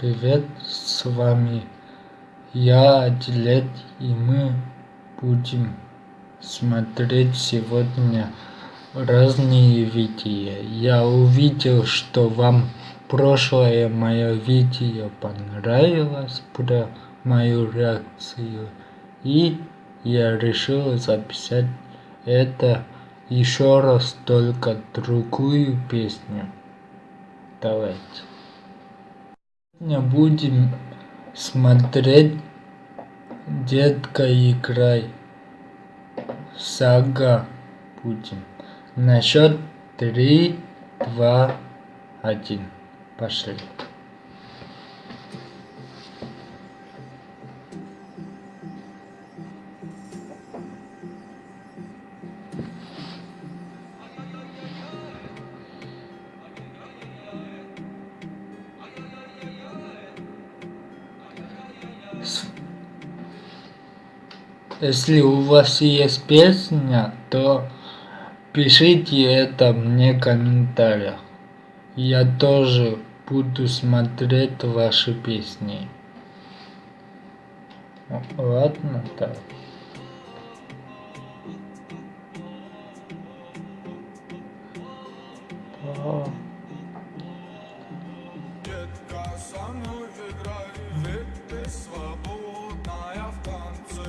Привет, с вами я, Адилет, и мы будем смотреть сегодня разные видео. Я увидел, что вам прошлое мое видео понравилось про мою реакцию, и я решил записать это еще раз, только другую песню. Давайте. Сегодня будем смотреть Детка играй. Сага будем. На счет три, два, один. Пошли. Если у вас есть песня, то пишите это мне в комментариях. Я тоже буду смотреть ваши песни. Ладно, так. Oh.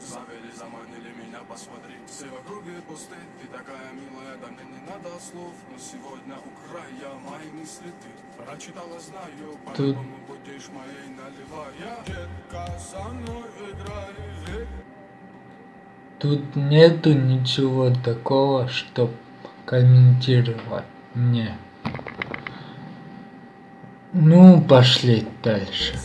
Завели, заманили меня, посмотри. Все в округе пусты, ты такая милая Да мне не надо слов, но сегодня у края Мои мысли ты прочитала, знаю. По-любому будешь моей наливая Детка, со мной играй, ведь Тут нету ничего такого, чтоб комментировать. Мне. Ну, пошли дальше.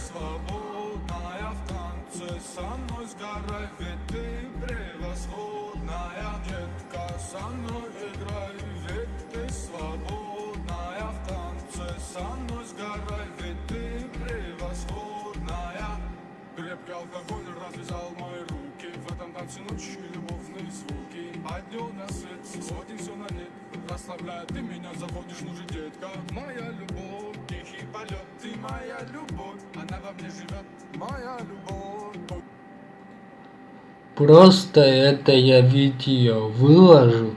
Крепкий алкоголь развязал мои руки. В этом танце ночью любовные звуки. А днем на свет сводим все на нет. Расслабляет, ты меня заводишь, ну же, детка. Моя любовь, тихий полет. Ты моя любовь, она во мне живет Моя любовь Просто это я видео выложу,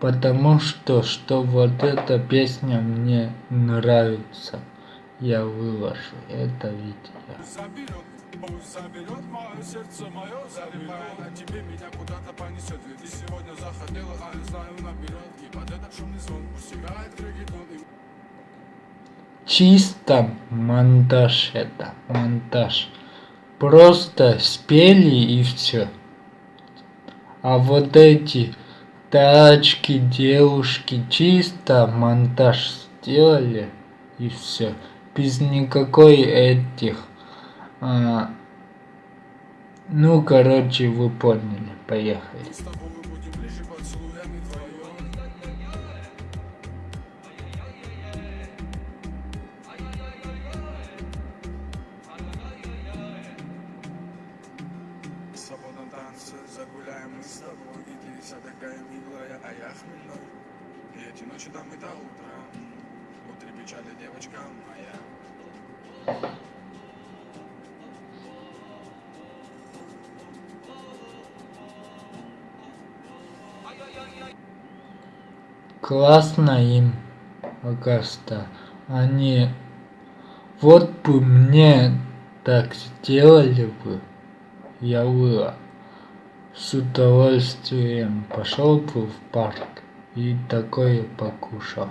потому что, что вот эта песня мне нравится. Я выложу это видео. Заберет мое сердце, мое забирай А тебе меня куда-то понесет Ведь ты сегодня захотела, а я знаю наперед И под этот шумный звон пусть играет регетон. Чисто монтаж это, монтаж. Просто спели и все. А вот эти тачки, девушки, чисто монтаж сделали и все. Без никакой этих а, ну, короче, вы поняли. Поехали. Танце загуляем мы с тобой И ты вся такая милая, а я хмельной. И эти ночи там и до утра Утре печали, девочка моя. Классно им, Агаста. Они... Вот бы мне так сделали бы, я бы с удовольствием пошел бы в парк и такое покушал.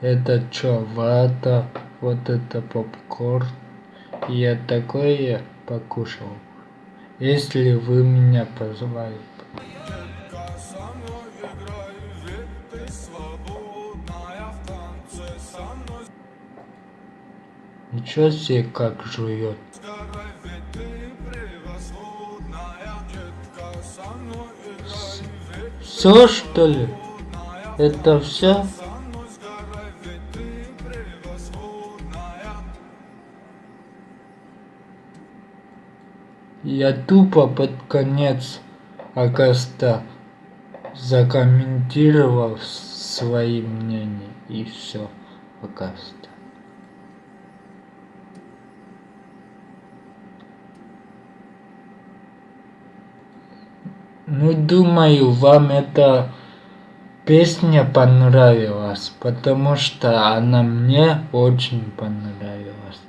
Это чё, вата, вот это попкорн. Я такое покушал. Если вы меня позвали. Ничего себе как жует. Все что ли? Это все? Я тупо под конец Агаста закомментировал свои мнения и все Агаста. Ну, думаю, вам эта песня понравилась, потому что она мне очень понравилась.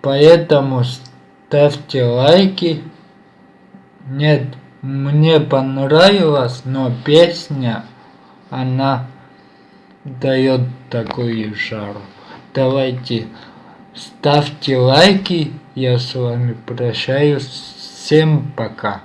Поэтому ставьте лайки. Нет, мне понравилось, но песня, она дает такую жару. Давайте ставьте лайки. Я с вами прощаюсь. Всем пока.